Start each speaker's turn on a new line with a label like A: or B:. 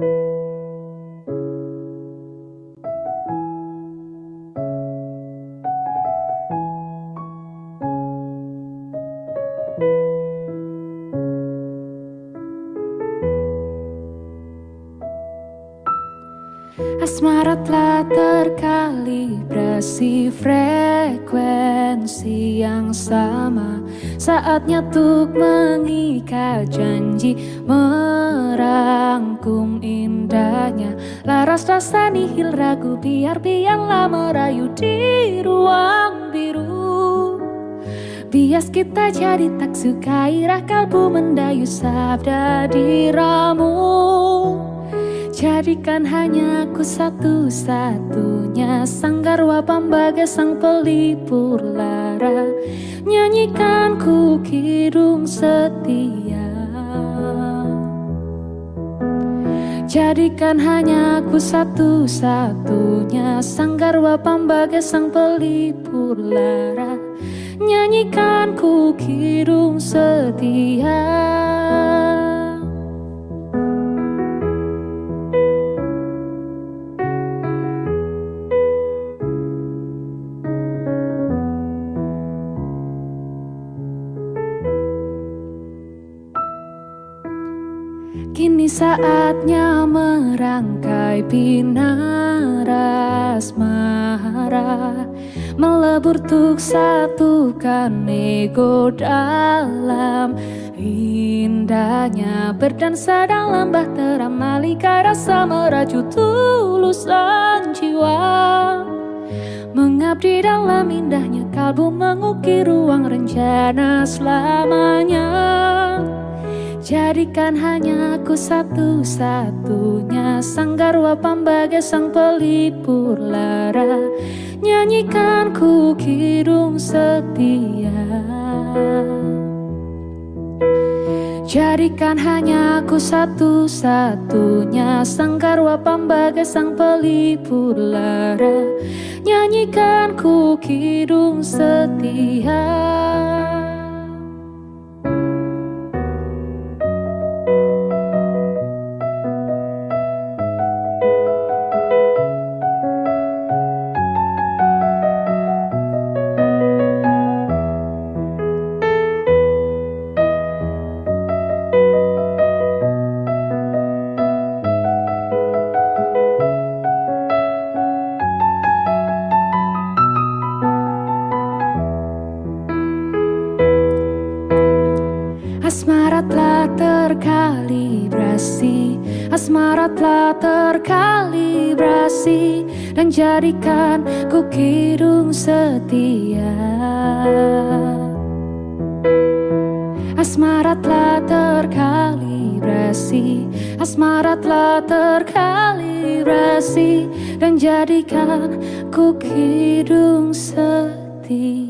A: thank you Asmara telah terkalibrasi frekuensi yang sama. Saatnya untuk mengikat janji Merangkum indahnya. Laras rasa nihil ragu biar biarlah merayu di ruang biru. Bias kita jadi tak suka irah kalbu mendayu sabda diramu Jadikan hanya aku satu-satunya. Sanggarwa pambaga sang pelipur lara. Nyanyikan ku kidung setia. Jadikan hanya aku satu-satunya. Sanggarwa pambaga sang pelipur lara. Nyanyikan ku kidung setia Kini saatnya merangkai pinaras marah Melebur tuk satukan ego dalam. Indahnya berdansa dalam bahtera malika rasa meraju tulusan jiwa. Mengabdi dalam indahnya kalbu mengukir ruang rencana selamanya Jadikan hanya aku satu-satunya. Sanggarwa pambaga sang pelipur lara. Nyanyikan ku kidung setia. Jadikan hanya aku satu-satunya. Sanggarwa pambaga sang pelipur lara. Nyanyikan ku kidung setia Asmara telah terkalibrasi. Asmara telah terkalibrasi Dan jadikan ku kidung setia. Asmara telah terkalibrasi. Asmara telah terkalibrasi Dan jadikan ku kidung setia